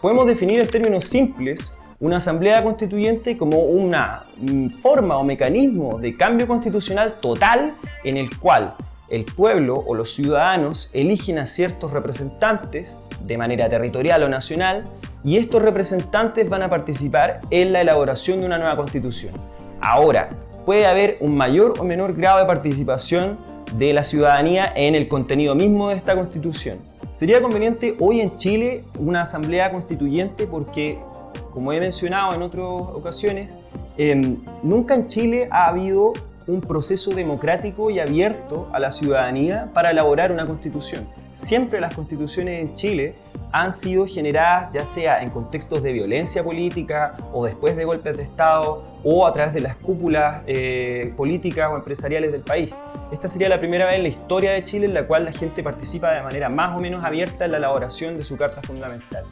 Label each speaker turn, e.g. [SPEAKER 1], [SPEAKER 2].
[SPEAKER 1] Podemos definir en términos simples una asamblea constituyente como una forma o mecanismo de cambio constitucional total en el cual el pueblo o los ciudadanos eligen a ciertos representantes de manera territorial o nacional y estos representantes van a participar en la elaboración de una nueva constitución. Ahora, puede haber un mayor o menor grado de participación de la ciudadanía en el contenido mismo de esta constitución. Sería conveniente hoy en Chile una asamblea constituyente porque, como he mencionado en otras ocasiones, em, nunca en Chile ha habido un proceso democrático y abierto a la ciudadanía para elaborar una constitución. Siempre las constituciones en Chile han sido generadas ya sea en contextos de violencia política o después de golpes de Estado o a través de las cúpulas eh, políticas o empresariales del país. Esta sería la primera vez en la historia de Chile en la cual la gente participa de manera más o menos abierta en la elaboración de su carta fundamental.